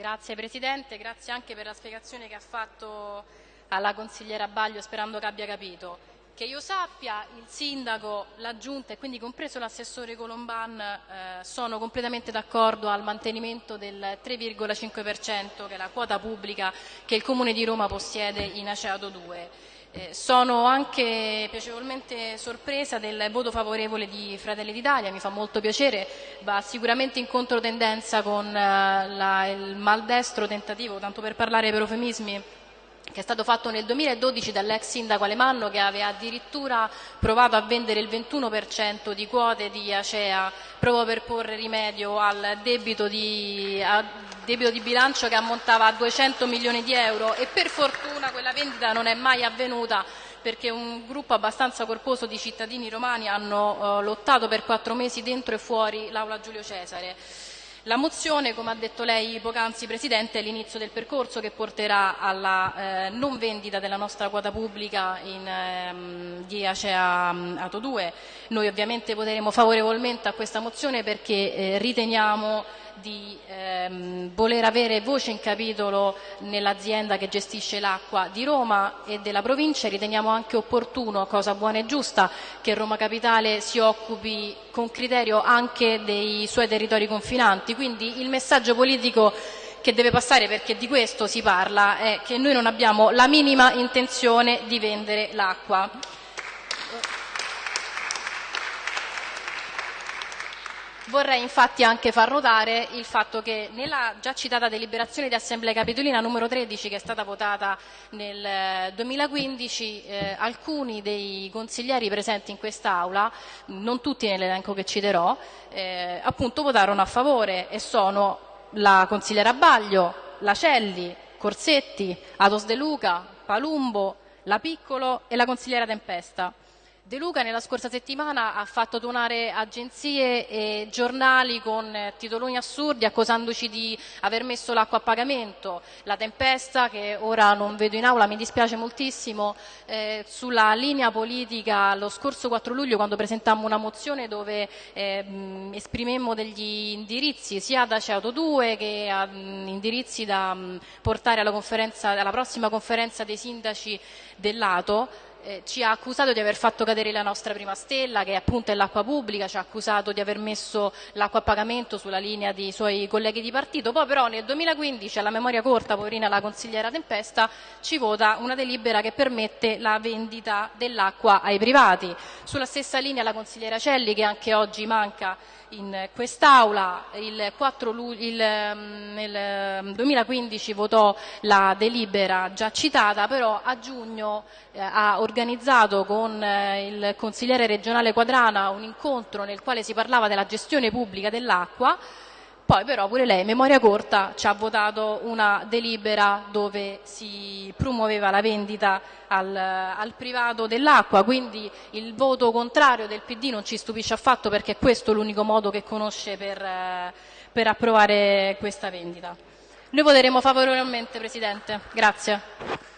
Grazie Presidente, grazie anche per la spiegazione che ha fatto alla consigliera Baglio sperando che abbia capito. Che io sappia il sindaco, la giunta e quindi compreso l'assessore Colomban eh, sono completamente d'accordo al mantenimento del 3,5% che è la quota pubblica che il Comune di Roma possiede in Aceato 2. Eh, sono anche piacevolmente sorpresa del voto favorevole di Fratelli d'Italia, mi fa molto piacere, va sicuramente in controtendenza con eh, la, il maldestro tentativo, tanto per parlare per eufemismi, che è stato fatto nel 2012 dall'ex sindaco Alemanno che aveva addirittura provato a vendere il 21% di quote di Acea proprio per porre rimedio al debito di, debito di bilancio che ammontava a 200 milioni di euro e per fortuna quella vendita non è mai avvenuta perché un gruppo abbastanza corposo di cittadini romani hanno eh, lottato per quattro mesi dentro e fuori l'aula Giulio Cesare. La mozione, come ha detto lei poc'anzi Presidente, è l'inizio del percorso che porterà alla eh, non vendita della nostra quota pubblica in, ehm, di Acea mm, Ato 2. Noi ovviamente voteremo favorevolmente a questa mozione perché eh, riteniamo di ehm, voler avere voce in capitolo nell'azienda che gestisce l'acqua di Roma e della provincia. Riteniamo anche opportuno, cosa buona e giusta, che Roma Capitale si occupi con criterio anche dei suoi territori confinanti. Quindi il messaggio politico che deve passare, perché di questo si parla, è che noi non abbiamo la minima intenzione di vendere l'acqua. Vorrei infatti anche far notare il fatto che nella già citata deliberazione di Assemblea Capitolina numero 13 che è stata votata nel 2015 eh, eh, alcuni dei consiglieri presenti in quest'Aula, non tutti nell'elenco che citerò, eh, appunto votarono a favore e sono la consigliera Baglio, Lacelli, Corsetti, Atos De Luca, Palumbo, La Piccolo e la consigliera Tempesta. De Luca nella scorsa settimana ha fatto donare agenzie e giornali con titoloni assurdi accusandoci di aver messo l'acqua a pagamento, la tempesta che ora non vedo in aula, mi dispiace moltissimo, eh, sulla linea politica lo scorso 4 luglio quando presentammo una mozione dove eh, esprimemmo degli indirizzi sia da CEATO 2 che a, mh, indirizzi da mh, portare alla, alla prossima conferenza dei sindaci dell'Ato eh, ci ha accusato di aver fatto cadere la nostra prima stella, che appunto è l'acqua pubblica, ci ha accusato di aver messo l'acqua a pagamento sulla linea dei suoi colleghi di partito, poi però nel 2015, alla memoria corta, poverina la consigliera Tempesta, ci vota una delibera che permette la vendita dell'acqua ai privati. Sulla stessa linea la consigliera Celli, che anche oggi manca in quest'Aula, il 4 luglio, il, mm, nel 2015 mm, votò la delibera già citata, però a giugno eh, ha organizzato con eh, il consigliere regionale Quadrana un incontro nel quale si parlava della gestione pubblica dell'acqua poi però pure lei, memoria corta, ci ha votato una delibera dove si promuoveva la vendita al, al privato dell'acqua, quindi il voto contrario del PD non ci stupisce affatto perché questo è l'unico modo che conosce per, per approvare questa vendita. Noi voteremo favorevolmente, Presidente. Grazie.